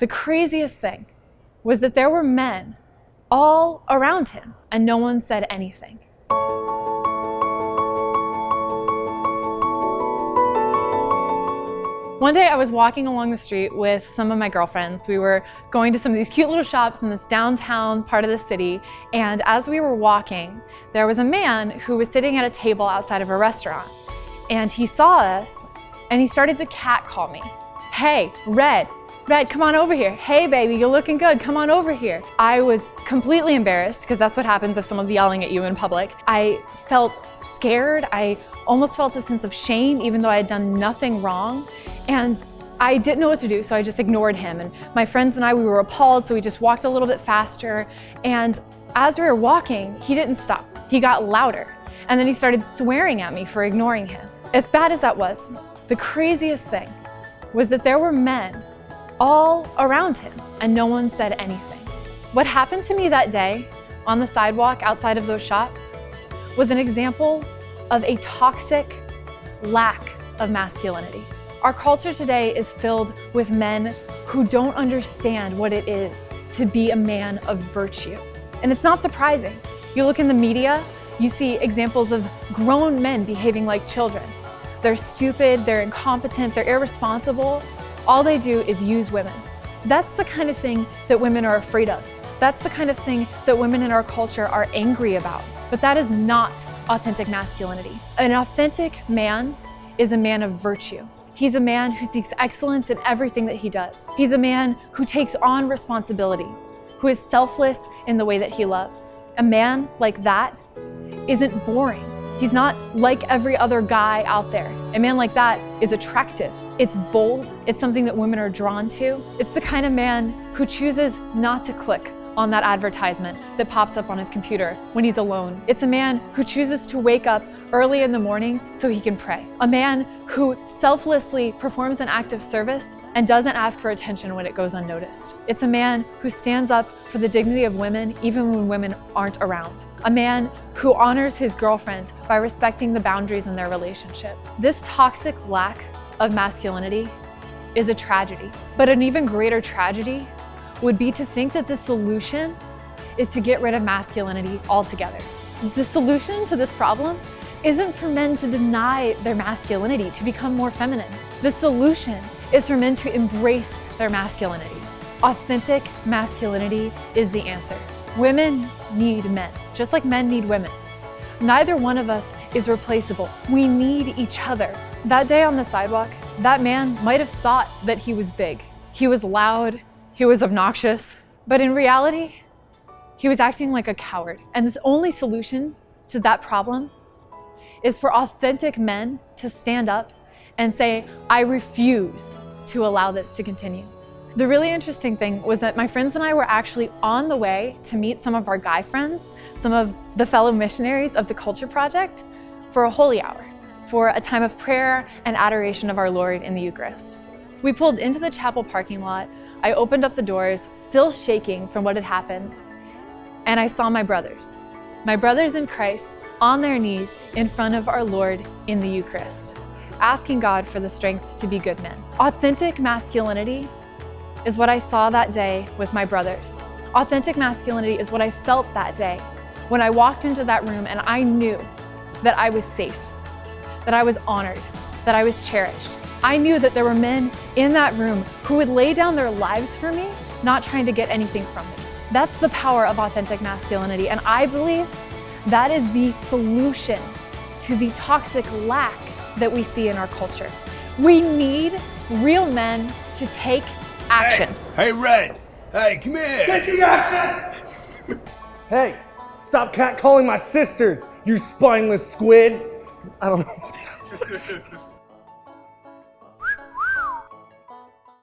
The craziest thing was that there were men all around him and no one said anything. One day I was walking along the street with some of my girlfriends. We were going to some of these cute little shops in this downtown part of the city. And as we were walking, there was a man who was sitting at a table outside of a restaurant. And he saw us and he started to catcall me. Hey, Red, Red, come on over here. Hey, baby, you're looking good. Come on over here. I was completely embarrassed because that's what happens if someone's yelling at you in public. I felt scared. I almost felt a sense of shame even though I had done nothing wrong. And I didn't know what to do, so I just ignored him. And my friends and I, we were appalled, so we just walked a little bit faster. And as we were walking, he didn't stop. He got louder. And then he started swearing at me for ignoring him. As bad as that was, the craziest thing was that there were men all around him and no one said anything. What happened to me that day on the sidewalk outside of those shops was an example of a toxic lack of masculinity. Our culture today is filled with men who don't understand what it is to be a man of virtue. And it's not surprising. You look in the media, you see examples of grown men behaving like children. They're stupid, they're incompetent, they're irresponsible. All they do is use women. That's the kind of thing that women are afraid of. That's the kind of thing that women in our culture are angry about. But that is not authentic masculinity. An authentic man is a man of virtue. He's a man who seeks excellence in everything that he does. He's a man who takes on responsibility, who is selfless in the way that he loves. A man like that isn't boring. He's not like every other guy out there. A man like that is attractive. It's bold. It's something that women are drawn to. It's the kind of man who chooses not to click on that advertisement that pops up on his computer when he's alone. It's a man who chooses to wake up early in the morning so he can pray. A man who selflessly performs an act of service and doesn't ask for attention when it goes unnoticed. It's a man who stands up for the dignity of women even when women aren't around. A man who honors his girlfriend by respecting the boundaries in their relationship. This toxic lack of masculinity is a tragedy. But an even greater tragedy would be to think that the solution is to get rid of masculinity altogether. The solution to this problem isn't for men to deny their masculinity, to become more feminine. The solution is for men to embrace their masculinity. Authentic masculinity is the answer. Women need men, just like men need women. Neither one of us is replaceable. We need each other. That day on the sidewalk, that man might have thought that he was big. He was loud, he was obnoxious, but in reality, he was acting like a coward. And the only solution to that problem is for authentic men to stand up and say, I refuse to allow this to continue. The really interesting thing was that my friends and I were actually on the way to meet some of our guy friends, some of the fellow missionaries of the Culture Project, for a holy hour, for a time of prayer and adoration of our Lord in the Eucharist. We pulled into the chapel parking lot. I opened up the doors, still shaking from what had happened, and I saw my brothers. My brothers in Christ on their knees in front of our Lord in the Eucharist, asking God for the strength to be good men. Authentic masculinity is what I saw that day with my brothers. Authentic masculinity is what I felt that day when I walked into that room and I knew that I was safe, that I was honored, that I was cherished. I knew that there were men in that room who would lay down their lives for me, not trying to get anything from me. That's the power of authentic masculinity, and I believe that is the solution to the toxic lack that we see in our culture. We need real men to take action. Hey, hey Red. Hey, come here. Taking action! hey, stop catcalling my sisters, you spineless squid. I don't know.